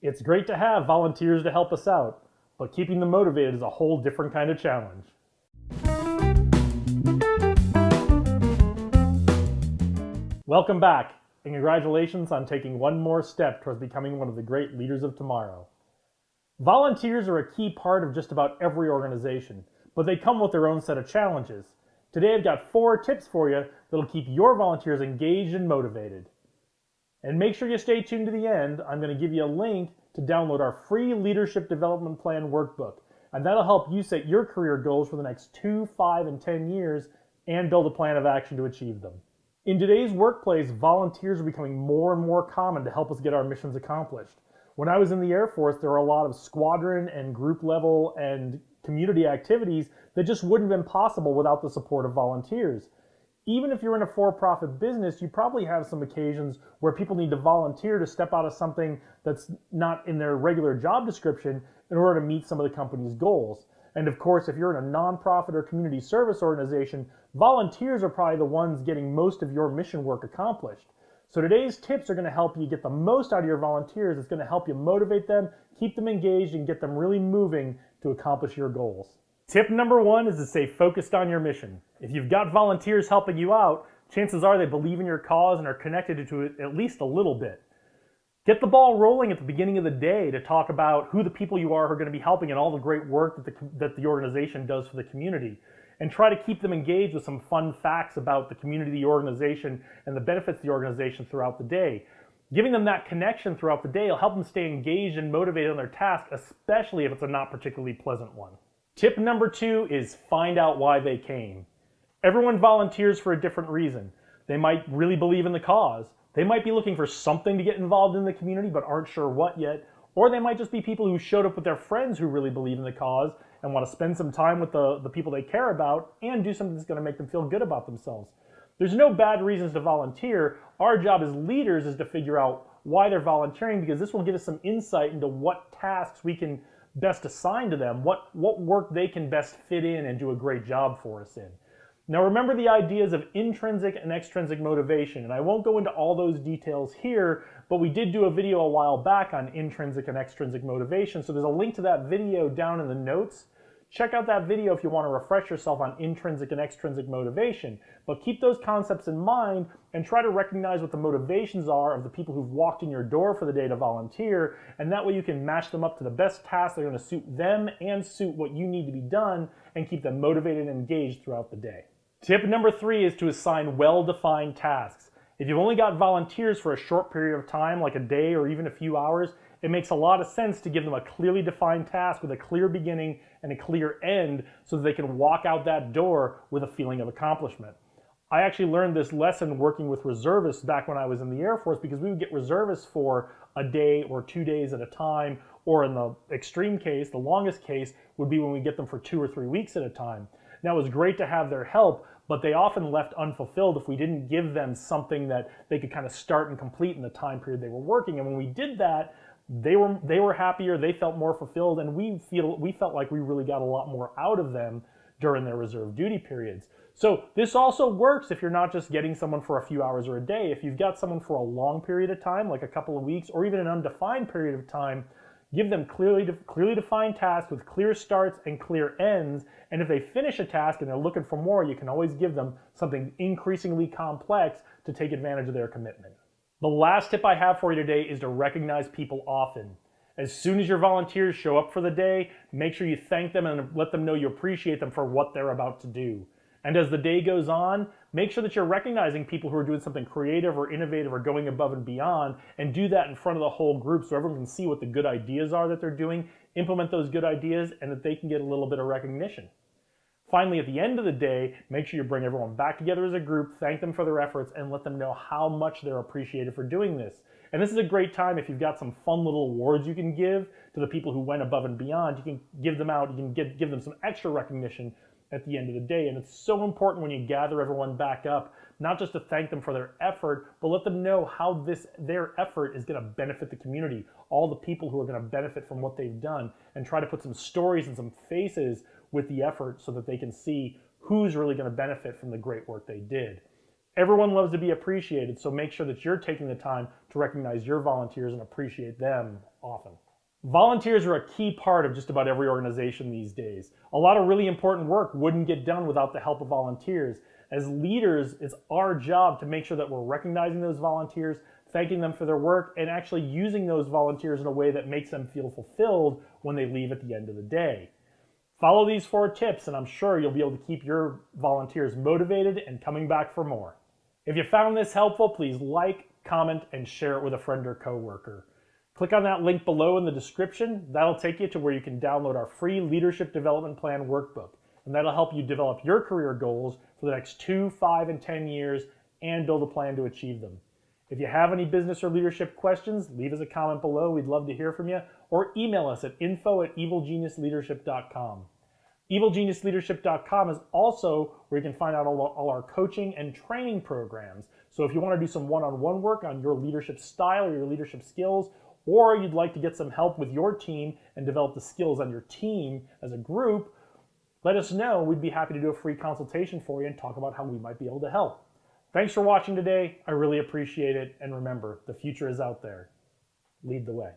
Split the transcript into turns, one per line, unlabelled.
It's great to have volunteers to help us out, but keeping them motivated is a whole different kind of challenge. Welcome back, and congratulations on taking one more step towards becoming one of the great leaders of tomorrow. Volunteers are a key part of just about every organization, but they come with their own set of challenges. Today I've got four tips for you that'll keep your volunteers engaged and motivated. And make sure you stay tuned to the end. I'm going to give you a link to download our free Leadership Development Plan workbook, and that'll help you set your career goals for the next two, five, and 10 years and build a plan of action to achieve them. In today's workplace, volunteers are becoming more and more common to help us get our missions accomplished. When I was in the Air Force, there were a lot of squadron and group level and community activities that just wouldn't have been possible without the support of volunteers. Even if you're in a for-profit business, you probably have some occasions where people need to volunteer to step out of something that's not in their regular job description in order to meet some of the company's goals. And of course, if you're in a nonprofit or community service organization, volunteers are probably the ones getting most of your mission work accomplished. So today's tips are going to help you get the most out of your volunteers. It's going to help you motivate them, keep them engaged, and get them really moving to accomplish your goals. Tip number one is to stay focused on your mission. If you've got volunteers helping you out, chances are they believe in your cause and are connected to it at least a little bit. Get the ball rolling at the beginning of the day to talk about who the people you are who are going to be helping and all the great work that the, that the organization does for the community. And try to keep them engaged with some fun facts about the community, the organization, and the benefits of the organization throughout the day. Giving them that connection throughout the day will help them stay engaged and motivated on their task, especially if it's a not particularly pleasant one. Tip number two is find out why they came. Everyone volunteers for a different reason. They might really believe in the cause. They might be looking for something to get involved in the community but aren't sure what yet. Or they might just be people who showed up with their friends who really believe in the cause and want to spend some time with the, the people they care about and do something that's going to make them feel good about themselves. There's no bad reasons to volunteer. Our job as leaders is to figure out why they're volunteering because this will give us some insight into what tasks we can best assign to them, what, what work they can best fit in and do a great job for us in. Now remember the ideas of intrinsic and extrinsic motivation, and I won't go into all those details here, but we did do a video a while back on intrinsic and extrinsic motivation, so there's a link to that video down in the notes. Check out that video if you want to refresh yourself on intrinsic and extrinsic motivation. But keep those concepts in mind and try to recognize what the motivations are of the people who've walked in your door for the day to volunteer. And that way you can match them up to the best tasks that are going to suit them and suit what you need to be done and keep them motivated and engaged throughout the day. Tip number three is to assign well-defined tasks. If you've only got volunteers for a short period of time, like a day or even a few hours, it makes a lot of sense to give them a clearly defined task with a clear beginning and a clear end so that they can walk out that door with a feeling of accomplishment. I actually learned this lesson working with reservists back when I was in the Air Force because we would get reservists for a day or two days at a time, or in the extreme case, the longest case would be when we get them for two or three weeks at a time. Now it was great to have their help, but they often left unfulfilled if we didn't give them something that they could kind of start and complete in the time period they were working. And when we did that, they were they were happier, they felt more fulfilled, and we feel we felt like we really got a lot more out of them during their reserve duty periods. So this also works if you're not just getting someone for a few hours or a day. If you've got someone for a long period of time, like a couple of weeks, or even an undefined period of time, give them clearly clearly defined tasks with clear starts and clear ends. And if they finish a task and they're looking for more, you can always give them something increasingly complex to take advantage of their commitment. The last tip I have for you today is to recognize people often. As soon as your volunteers show up for the day, make sure you thank them and let them know you appreciate them for what they're about to do. And as the day goes on, make sure that you're recognizing people who are doing something creative or innovative or going above and beyond, and do that in front of the whole group so everyone can see what the good ideas are that they're doing, implement those good ideas, and that they can get a little bit of recognition. Finally, at the end of the day, make sure you bring everyone back together as a group, thank them for their efforts, and let them know how much they're appreciated for doing this. And this is a great time if you've got some fun little awards you can give to the people who went above and beyond. You can give them out, you can give, give them some extra recognition at the end of the day. And it's so important when you gather everyone back up, not just to thank them for their effort, but let them know how this their effort is going to benefit the community, all the people who are going to benefit from what they've done, and try to put some stories and some faces with the effort so that they can see who's really going to benefit from the great work they did. Everyone loves to be appreciated, so make sure that you're taking the time to recognize your volunteers and appreciate them often. Volunteers are a key part of just about every organization these days. A lot of really important work wouldn't get done without the help of volunteers. As leaders, it's our job to make sure that we're recognizing those volunteers, thanking them for their work, and actually using those volunteers in a way that makes them feel fulfilled when they leave at the end of the day. Follow these four tips, and I'm sure you'll be able to keep your volunteers motivated and coming back for more. If you found this helpful, please like, comment, and share it with a friend or coworker. Click on that link below in the description. That'll take you to where you can download our free Leadership Development Plan workbook. And that'll help you develop your career goals for the next two, five, and 10 years and build a plan to achieve them. If you have any business or leadership questions, leave us a comment below. We'd love to hear from you. Or email us at info at evilgeniusleadership.com. EvilGeniusLeadership.com is also where you can find out all, all our coaching and training programs. So if you want to do some one-on-one work on your leadership style or your leadership skills, or you'd like to get some help with your team and develop the skills on your team as a group, let us know. We'd be happy to do a free consultation for you and talk about how we might be able to help. Thanks for watching today. I really appreciate it. And remember, the future is out there. Lead the way.